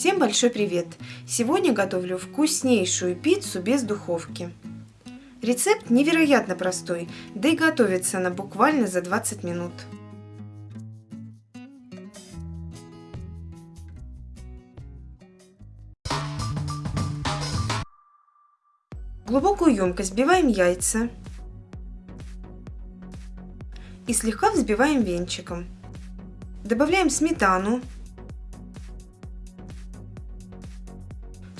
Всем большой привет! Сегодня готовлю вкуснейшую пиццу без духовки. Рецепт невероятно простой, да и готовится она буквально за 20 минут. В глубокую емкость вбиваем яйца и слегка взбиваем венчиком. Добавляем сметану,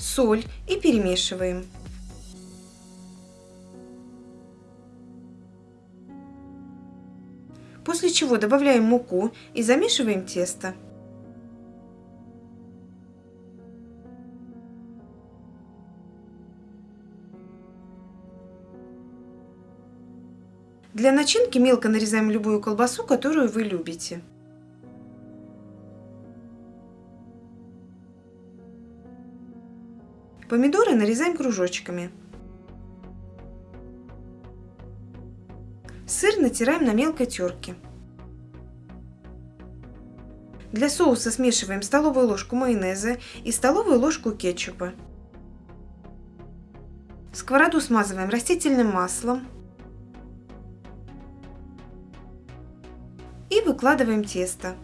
соль и перемешиваем. После чего добавляем муку и замешиваем тесто. Для начинки мелко нарезаем любую колбасу, которую вы любите. Помидоры нарезаем кружочками. Сыр натираем на мелкой терке. Для соуса смешиваем столовую ложку майонеза и столовую ложку кетчупа. Сковороду смазываем растительным маслом. И выкладываем тесто.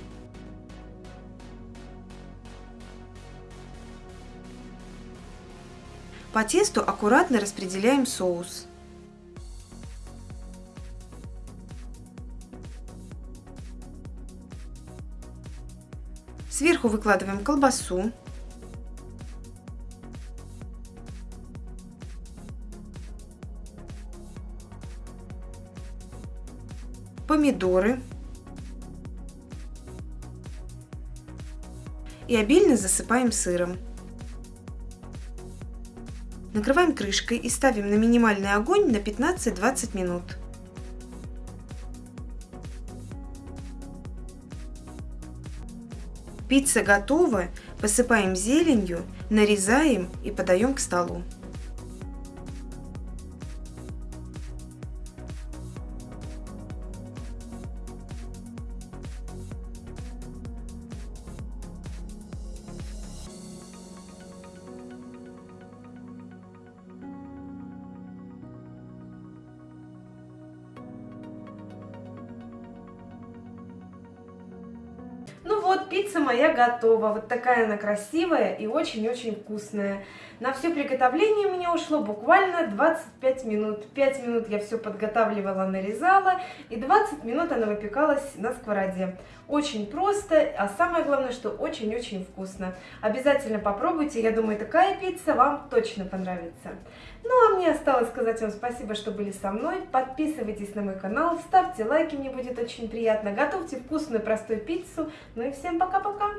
По тесту аккуратно распределяем соус. Сверху выкладываем колбасу. Помидоры. И обильно засыпаем сыром. Накрываем крышкой и ставим на минимальный огонь на 15-20 минут. Пицца готова, посыпаем зеленью, нарезаем и подаем к столу. Вот, пицца моя готова. Вот такая она красивая и очень-очень вкусная. На все приготовление мне ушло буквально 25 минут. 5 минут я все подготавливала, нарезала, и 20 минут она выпекалась на сковороде. Очень просто, а самое главное, что очень-очень вкусно. Обязательно попробуйте, я думаю, такая пицца вам точно понравится. Ну, а мне осталось сказать вам спасибо, что были со мной. Подписывайтесь на мой канал, ставьте лайки, мне будет очень приятно. Готовьте вкусную, простую пиццу. Ну и всем пока-пока!